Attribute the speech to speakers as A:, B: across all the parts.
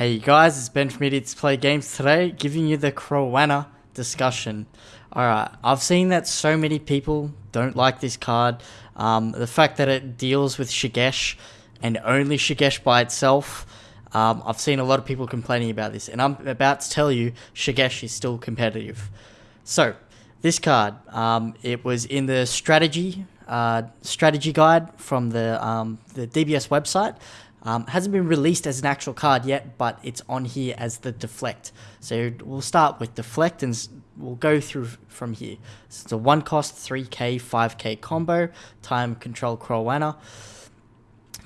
A: Hey guys, it's Ben from Idiots Play Games today, giving you the Crowana discussion. Alright, I've seen that so many people don't like this card. Um, the fact that it deals with Shigesh and only Shigesh by itself. Um, I've seen a lot of people complaining about this, and I'm about to tell you Shigesh is still competitive. So, this card, um, it was in the strategy uh, strategy guide from the um, the DBS website. Um, hasn't been released as an actual card yet, but it's on here as the deflect. So we'll start with deflect and we'll go through from here. So it's a one cost 3k, 5k combo, time control Crowana.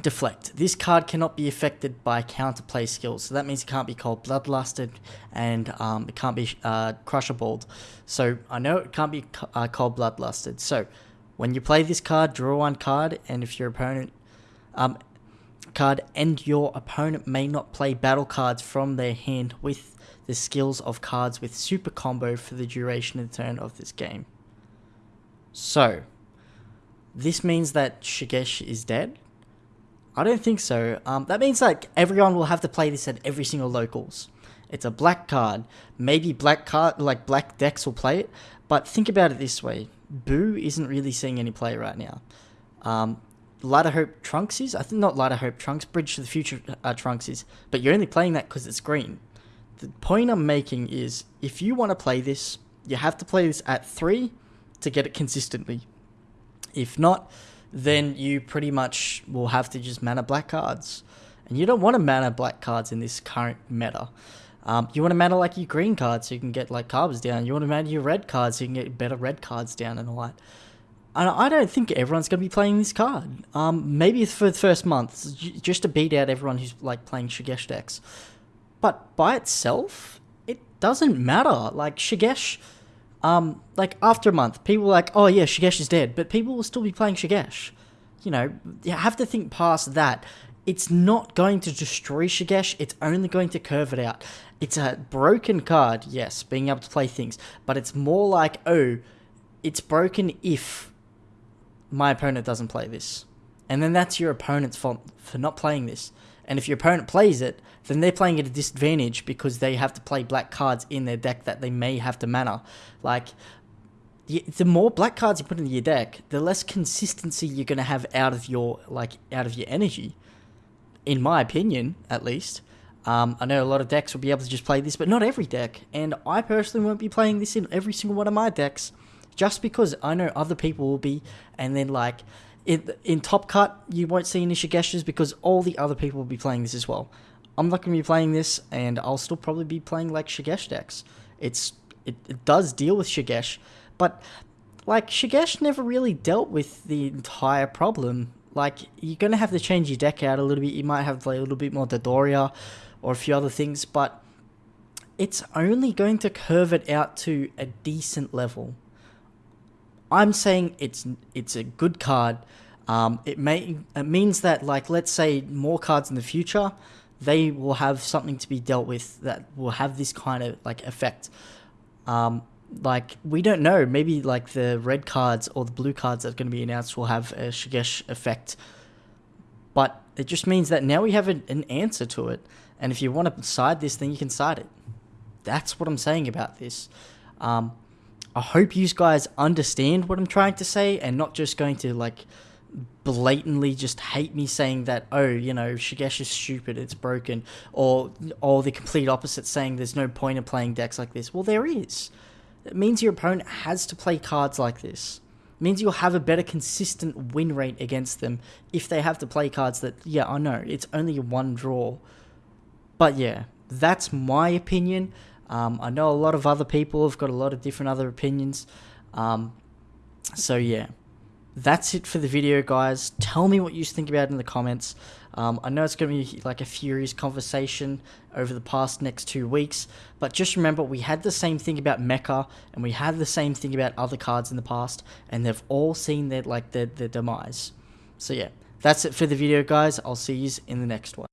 A: Deflect. This card cannot be affected by counterplay skills, so that means it can't be called Bloodlusted and um, it can't be uh, Crusher So I know it can't be uh, called Bloodlusted. So when you play this card, draw one card, and if your opponent um, card and your opponent may not play battle cards from their hand with the skills of cards with super combo for the duration of the turn of this game. So, this means that Shigesh is dead? I don't think so. Um, that means like everyone will have to play this at every single locals. It's a black card. Maybe black card like black decks will play it, but think about it this way: Boo isn't really seeing any play right now. Um, Light of Hope Trunks is. I think not Light of Hope Trunks, Bridge to the Future uh, Trunks is. But you're only playing that because it's green. The point I'm making is if you want to play this, you have to play this at 3 to get it consistently. If not, then you pretty much will have to just mana black cards. And you don't want to mana black cards in this current meta. Um, you want to mana like your green cards so you can get like carbs down. You want to mana your red cards so you can get better red cards down and all that. And I don't think everyone's going to be playing this card. Um, maybe for the first month, just to beat out everyone who's like playing Shigesh decks. But by itself, it doesn't matter. Like Shigesh, um, like after a month, people like, oh yeah, Shigesh is dead, but people will still be playing Shigesh. You know, you have to think past that. It's not going to destroy Shigesh, it's only going to curve it out. It's a broken card, yes, being able to play things, but it's more like, oh, it's broken if my opponent doesn't play this. And then that's your opponent's fault for not playing this. And if your opponent plays it, then they're playing at a disadvantage because they have to play black cards in their deck that they may have to mana. Like, the more black cards you put in your deck, the less consistency you're going to have out of your like out of your energy. In my opinion, at least. Um, I know a lot of decks will be able to just play this, but not every deck. And I personally won't be playing this in every single one of my decks just because I know other people will be, and then like in in Top Cut you won't see any Shigeshes because all the other people will be playing this as well. I'm not going to be playing this, and I'll still probably be playing like Shigesh decks. It's it, it does deal with Shigesh, but like Shigesh never really dealt with the entire problem. Like you're gonna have to change your deck out a little bit. You might have like a little bit more Dodoria or a few other things, but it's only going to curve it out to a decent level. I'm saying it's it's a good card. Um, it may it means that like let's say more cards in the future, they will have something to be dealt with that will have this kind of like effect. Um, like we don't know, maybe like the red cards or the blue cards that are going to be announced will have a Shigesh effect, but it just means that now we have an, an answer to it. And if you want to side this, then you can side it. That's what I'm saying about this. Um, I hope you guys understand what I'm trying to say and not just going to like blatantly just hate me saying that oh you know Shigesh is stupid it's broken or or the complete opposite saying there's no point in playing decks like this. Well there is. It means your opponent has to play cards like this. It means you'll have a better consistent win rate against them if they have to play cards that yeah I know it's only one draw. But yeah that's my opinion um, I know a lot of other people have got a lot of different other opinions. Um, so yeah, that's it for the video, guys. Tell me what you think about it in the comments. Um, I know it's going to be like a furious conversation over the past next two weeks, but just remember we had the same thing about Mecha, and we had the same thing about other cards in the past, and they've all seen their like their, their demise. So yeah, that's it for the video, guys. I'll see you in the next one.